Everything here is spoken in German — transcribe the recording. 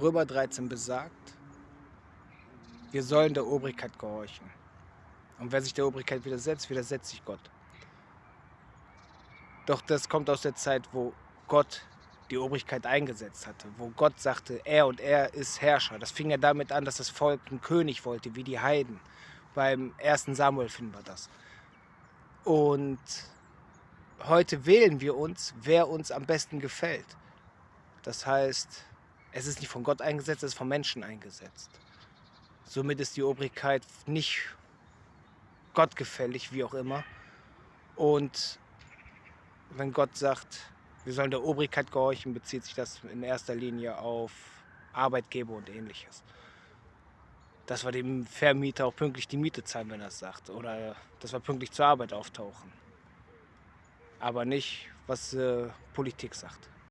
Römer 13 besagt, wir sollen der Obrigkeit gehorchen. Und wer sich der Obrigkeit widersetzt, widersetzt sich Gott. Doch das kommt aus der Zeit, wo Gott die Obrigkeit eingesetzt hatte, wo Gott sagte, er und er ist Herrscher. Das fing ja damit an, dass das Volk einen König wollte, wie die Heiden. Beim ersten Samuel finden wir das. Und heute wählen wir uns, wer uns am besten gefällt. Das heißt, es ist nicht von Gott eingesetzt, es ist von Menschen eingesetzt. Somit ist die Obrigkeit nicht gottgefällig, wie auch immer. Und wenn Gott sagt, wir sollen der Obrigkeit gehorchen, bezieht sich das in erster Linie auf Arbeitgeber und ähnliches. Dass wir dem Vermieter auch pünktlich die Miete zahlen, wenn er es sagt. Oder dass wir pünktlich zur Arbeit auftauchen. Aber nicht, was äh, Politik sagt.